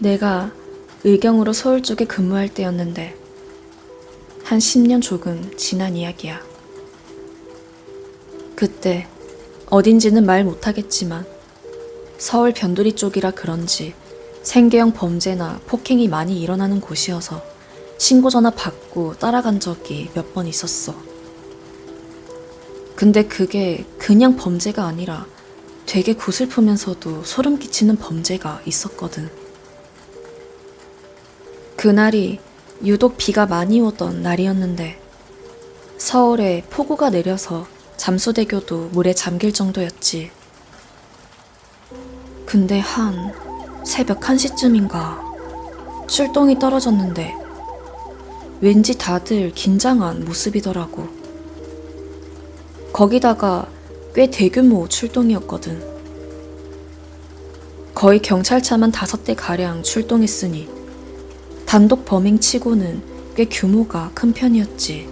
내가 의경으로 서울 쪽에 근무할 때였는데 한 10년 조금 지난 이야기야. 그때 어딘지는 말 못하겠지만 서울 변두리 쪽이라 그런지 생계형 범죄나 폭행이 많이 일어나는 곳이어서 신고 전화 받고 따라간 적이 몇 번 있었어. 근데 그게 그냥 범죄가 아니라 되게 구슬프면서도 소름 끼치는 범죄가 있었거든. 그날이 유독 비가 많이 오던 날이었는데 서울에 폭우가 내려서 잠수대교도 물에 잠길 정도였지. 근데 한 새벽 1시쯤인가 출동이 떨어졌는데 왠지 다들 긴장한 모습이더라고. 거기다가 꽤 대규모 출동이었거든. 거의 경찰차만 다섯 대 가량 출동했으니 단독 범행 치고는 꽤 규모가 큰 편이었지.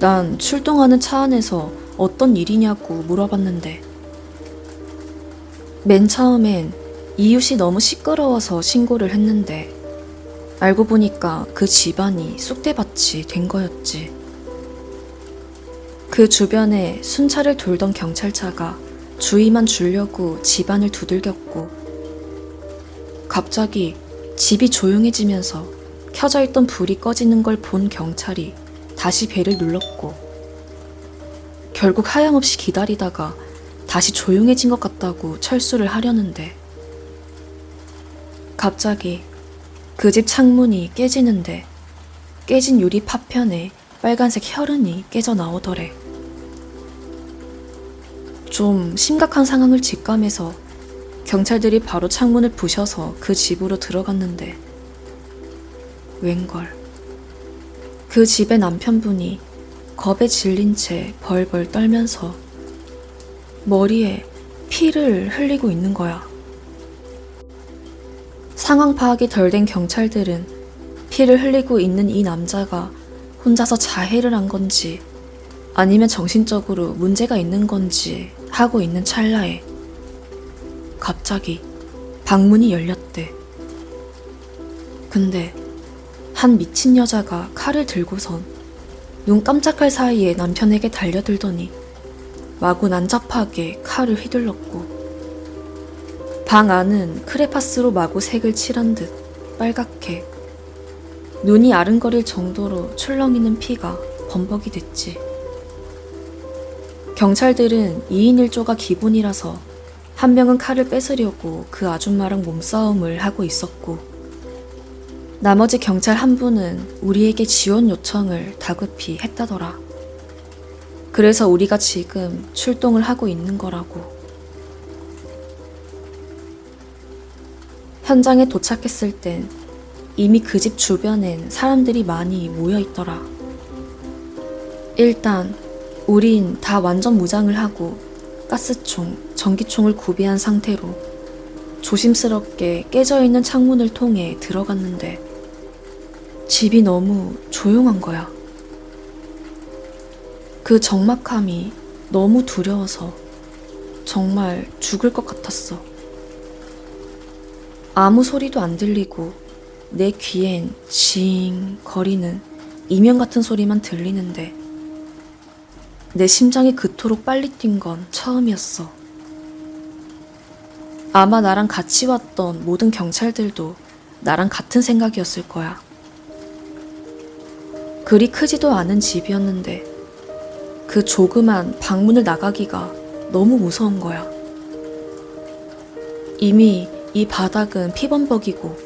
난 출동하는 차 안에서 어떤 일이냐고 물어봤는데 맨 처음엔 이웃이 너무 시끄러워서 신고를 했는데 알고 보니까 그 집안이 쑥대밭이 된 거였지. 그 주변에 순찰을 돌던 경찰차가 주의만 주려고 집안을 두들겼고 갑자기 집이 조용해지면서 켜져 있던 불이 꺼지는 걸 본 경찰이 다시 배를 눌렀고 결국 하염없이 기다리다가 다시 조용해진 것 같다고 철수를 하려는데 갑자기 그 집 창문이 깨지는데 깨진 유리 파편에 빨간색 혈흔이 깨져 나오더래. 좀 심각한 상황을 직감해서 경찰들이 바로 창문을 부셔서 그 집으로 들어갔는데 웬걸 그 집의 남편분이 겁에 질린 채 벌벌 떨면서 머리에 피를 흘리고 있는 거야. 상황 파악이 덜 된 경찰들은 피를 흘리고 있는 이 남자가 혼자서 자해를 한 건지 아니면 정신적으로 문제가 있는 건지 하고 있는 찰나에 갑자기 방문이 열렸대. 근데 한 미친 여자가 칼을 들고선 눈 깜짝할 사이에 남편에게 달려들더니 마구 난잡하게 칼을 휘둘렀고 방 안은 크레파스로 마구 색을 칠한 듯 빨갛게 눈이 아른거릴 정도로 출렁이는 피가 범벅이 됐지. 경찰들은 2인 1조가 기본이라서 한 명은 칼을 뺏으려고 그 아줌마랑 몸싸움을 하고 있었고 나머지 경찰 한 분은 우리에게 지원 요청을 다급히 했다더라. 그래서 우리가 지금 출동을 하고 있는 거라고. 현장에 도착했을 땐 이미 그 집 주변엔 사람들이 많이 모여 있더라. 일단 우린 다 완전 무장을 하고 가스총, 전기총을 구비한 상태로 조심스럽게 깨져 있는 창문을 통해 들어갔는데 집이 너무 조용한 거야. 그 적막함이 너무 두려워서 정말 죽을 것 같았어. 아무 소리도 안 들리고 내 귀엔 징 거리는 이명 같은 소리만 들리는데 내 심장이 그토록 빨리 뛴 건 처음이었어. 아마 나랑 같이 왔던 모든 경찰들도 나랑 같은 생각이었을 거야. 그리 크지도 않은 집이었는데 그 조그만 방문을 나가기가 너무 무서운 거야. 이미 이 바닥은 피범벅이고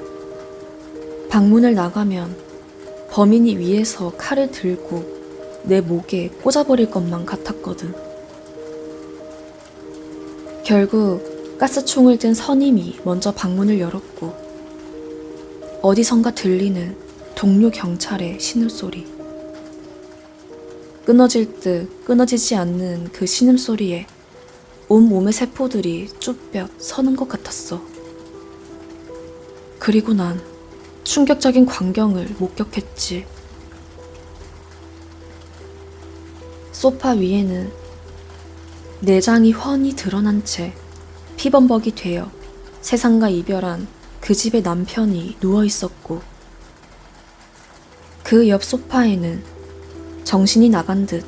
방문을 나가면 범인이 위에서 칼을 들고 내 목에 꽂아버릴 것만 같았거든. 결국 가스총을 든 선임이 먼저 방문을 열었고 어디선가 들리는 동료 경찰의 신음소리. 끊어질 듯 끊어지지 않는 그 신음소리에 온 몸의 세포들이 쭈뼛 서는 것 같았어. 그리고 난 충격적인 광경을 목격했지. 소파 위에는 내장이 훤히 드러난 채 피범벅이 되어 세상과 이별한 그 집의 남편이 누워 있었고 그 옆 소파에는 정신이 나간 듯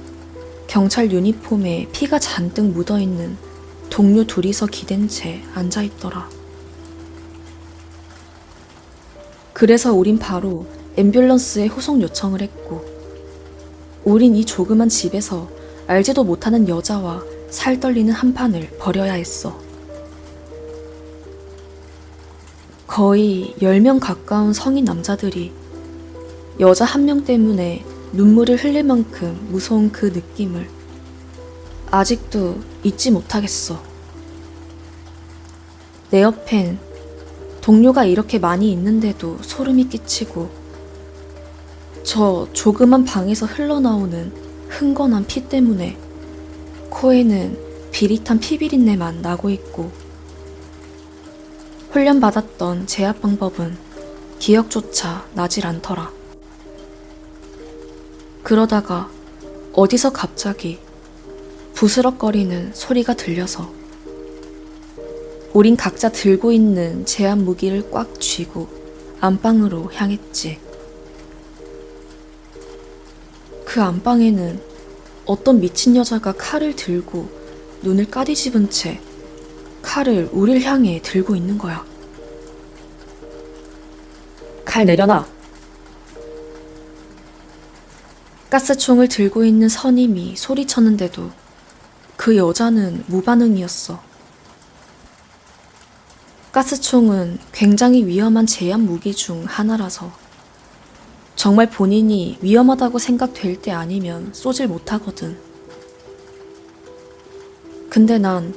경찰 유니폼에 피가 잔뜩 묻어 있는 동료 둘이서 기댄 채 앉아 있더라. 그래서 우린 바로 앰뷸런스에 후송 요청을 했고, 우린 이 조그만 집에서 알지도 못하는 여자와 살 떨리는 한판을 벌여야 했어. 거의 10명 가까운 성인 남자들이 여자 한 명 때문에 눈물을 흘릴 만큼 무서운 그 느낌을 아직도 잊지 못하겠어. 내 옆엔 동료가 이렇게 많이 있는데도 소름이 끼치고 저 조그만 방에서 흘러나오는 흥건한 피 때문에 코에는 비릿한 피비린내만 나고 있고 훈련받았던 제압 방법은 기억조차 나질 않더라. 그러다가 어디서 갑자기 부스럭거리는 소리가 들려서 우린 각자 들고 있는 제압 무기를 꽉 쥐고 안방으로 향했지. 그 안방에는 어떤 미친 여자가 칼을 들고 눈을 까디집은 채 칼을 우릴 향해 들고 있는 거야. 칼 내려놔. 가스총을 들고 있는 선임이 소리쳤는데도 그 여자는 무반응이었어. 가스총은 굉장히 위험한 제압 무기 중 하나라서 정말 본인이 위험하다고 생각될 때 아니면 쏘질 못하거든. 근데 난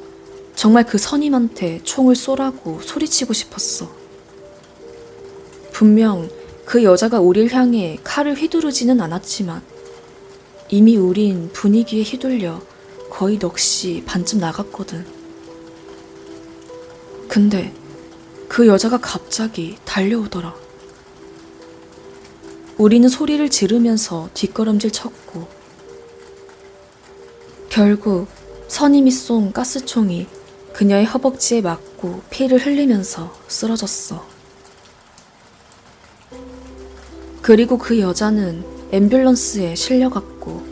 정말 그 선임한테 총을 쏘라고 소리치고 싶었어. 분명 그 여자가 우릴 향해 칼을 휘두르지는 않았지만 이미 우린 분위기에 휘둘려 거의 넋이 반쯤 나갔거든. 근데 그 여자가 갑자기 달려오더라. 우리는 소리를 지르면서 뒷걸음질 쳤고, 결국 선임이 쏜 가스총이 그녀의 허벅지에 맞고 피를 흘리면서 쓰러졌어. 그리고 그 여자는 앰뷸런스에 실려갔고,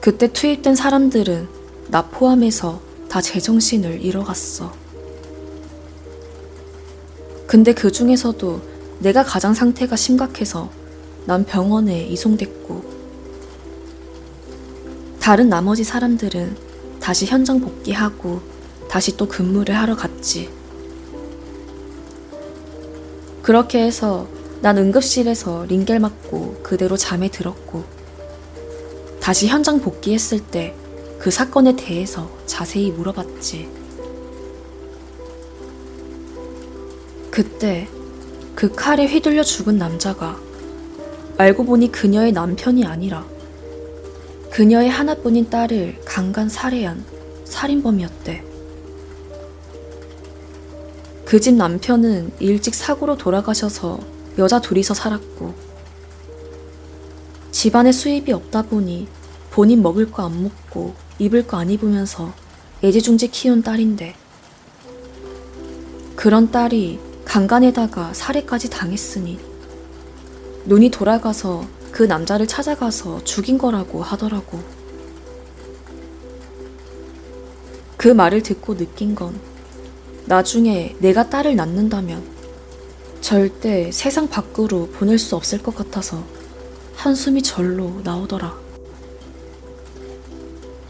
그때 투입된 사람들은 나 포함해서 다 제정신을 잃어갔어. 근데 그 중에서도 내가 가장 상태가 심각해서 난 병원에 이송됐고, 다른 나머지 사람들은 다시 현장 복귀하고 다시 또 근무를 하러 갔지. 그렇게 해서 난 응급실에서 링겔 맞고 그대로 잠에 들었고, 다시 현장 복귀했을 때 그 사건에 대해서 자세히 물어봤지. 그때 그 칼에 휘둘려 죽은 남자가 알고 보니 그녀의 남편이 아니라 그녀의 하나뿐인 딸을 강간 살해한 살인범이었대. 그 집 남편은 일찍 사고로 돌아가셔서 여자 둘이서 살았고 집안에 수입이 없다 보니 본인 먹을 거 안 먹고 입을 거 안 입으면서 애지중지 키운 딸인데 그런 딸이 강간에다가 살해까지 당했으니 눈이 돌아가서 그 남자를 찾아가서 죽인 거라고 하더라고. 그 말을 듣고 느낀 건 나중에 내가 딸을 낳는다면 절대 세상 밖으로 보낼 수 없을 것 같아서 한숨이 절로 나오더라.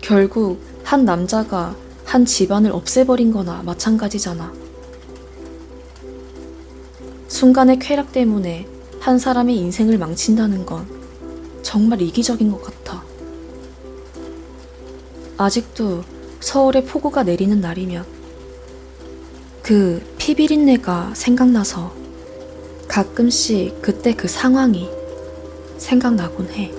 결국 한 남자가 한 집안을 없애버린 거나 마찬가지잖아. 순간의 쾌락 때문에 한 사람의 인생을 망친다는 건 정말 이기적인 것 같아. 아직도 서울에 폭우가 내리는 날이면 그 피비린내가 생각나서 가끔씩 그때 그 상황이 생각나곤 해.